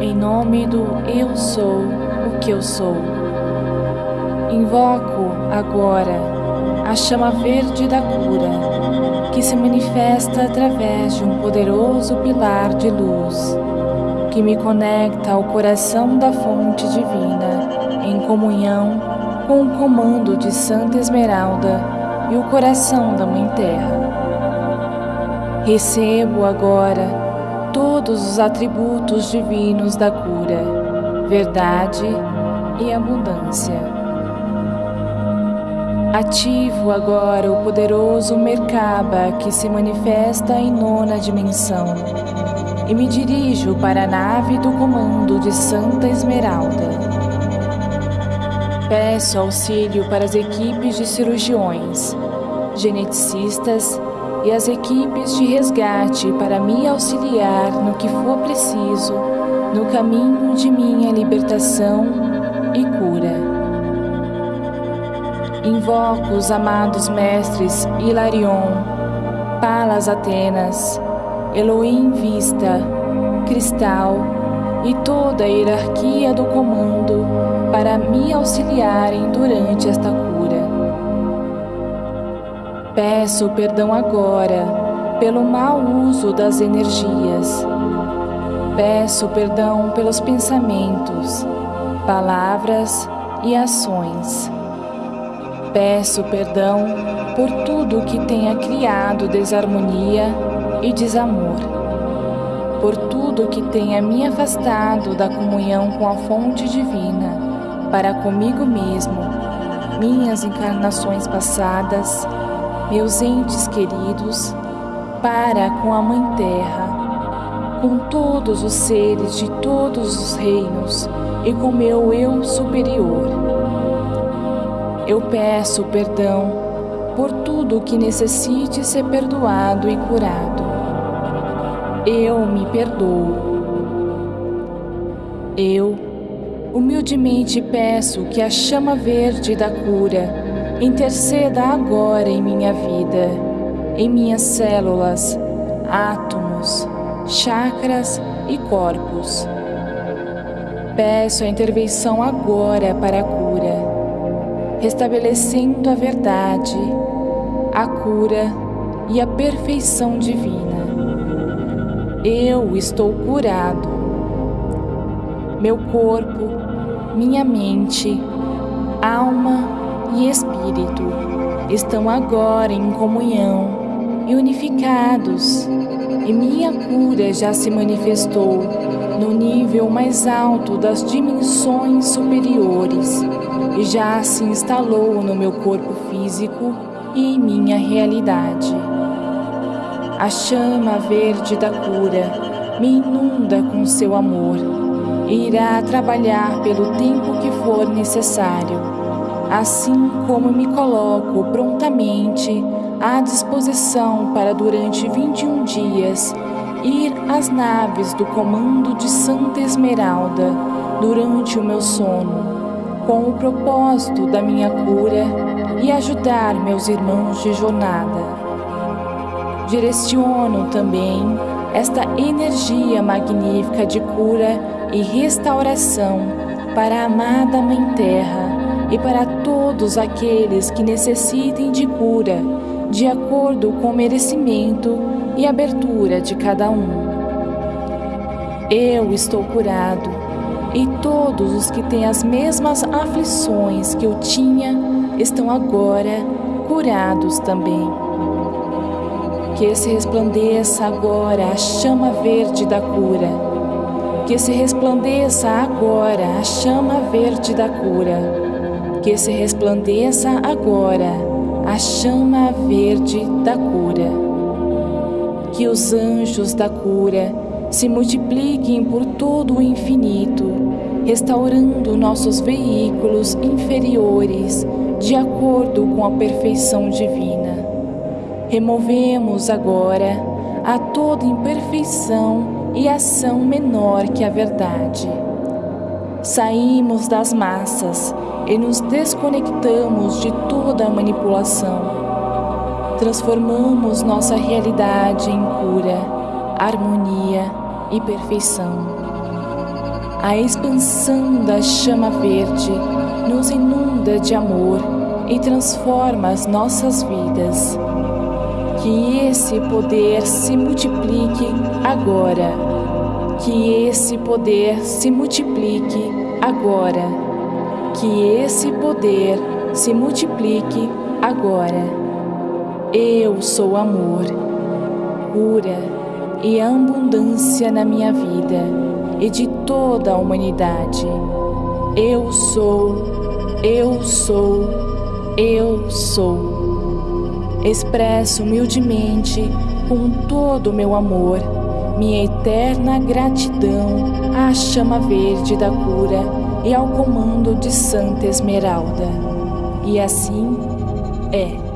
Em nome do Eu Sou o que eu sou. Invoco agora a chama verde da cura, que se manifesta através de um poderoso pilar de luz, que me conecta ao coração da fonte divina, em comunhão com o comando de Santa Esmeralda e o coração da Mãe Terra. Recebo agora todos os atributos divinos da cura, verdade e abundância. Ativo agora o poderoso Merkaba que se manifesta em nona dimensão e me dirijo para a nave do comando de Santa Esmeralda. Peço auxílio para as equipes de cirurgiões, geneticistas e as equipes de resgate para me auxiliar no que for preciso no caminho de minha libertação e cura. Invoco os amados mestres Hilarion, Palas Atenas, Elohim Vista, Cristal e toda a hierarquia do comando para me auxiliarem durante esta cura. Peço perdão agora pelo mau uso das energias. Peço perdão pelos pensamentos, palavras e ações. Peço perdão por tudo que tenha criado desarmonia e desamor, por tudo que tenha me afastado da comunhão com a fonte divina, para comigo mesmo, minhas encarnações passadas meus entes queridos, para com a Mãe Terra, com todos os seres de todos os reinos e com meu eu superior. Eu peço perdão por tudo que necessite ser perdoado e curado. Eu me perdoo. Eu humildemente peço que a chama verde da cura Interceda agora em minha vida, em minhas células, átomos, chakras e corpos. Peço a intervenção agora para a cura, restabelecendo a verdade, a cura e a perfeição divina. Eu estou curado. Meu corpo, minha mente, alma e espírito estão agora em comunhão e unificados, e minha cura já se manifestou no nível mais alto das dimensões superiores e já se instalou no meu corpo físico e em minha realidade. A chama verde da cura me inunda com seu amor e irá trabalhar pelo tempo que for necessário assim como me coloco prontamente à disposição para durante 21 dias ir às naves do comando de Santa Esmeralda durante o meu sono, com o propósito da minha cura e ajudar meus irmãos de jornada. Direciono também esta energia magnífica de cura e restauração para a amada Mãe Terra e para todos aqueles que necessitem de cura, de acordo com o merecimento e abertura de cada um. Eu estou curado, e todos os que têm as mesmas aflições que eu tinha estão agora curados também. Que se resplandeça agora a chama verde da cura. Que se resplandeça agora a chama verde da cura que se resplandeça agora a chama verde da cura. Que os anjos da cura se multipliquem por todo o infinito, restaurando nossos veículos inferiores de acordo com a perfeição divina. Removemos agora a toda imperfeição e ação menor que a verdade. Saímos das massas e nos desconectamos de toda a manipulação. Transformamos nossa realidade em cura, harmonia e perfeição. A expansão da chama verde nos inunda de amor e transforma as nossas vidas. Que esse poder se multiplique agora. Que esse poder se multiplique agora. Que esse poder se multiplique agora. Eu sou amor, cura e abundância na minha vida e de toda a humanidade. Eu sou, eu sou, eu sou. Expresso humildemente, com todo o meu amor, minha eterna gratidão à chama verde da cura e ao comando de Santa Esmeralda. E assim é.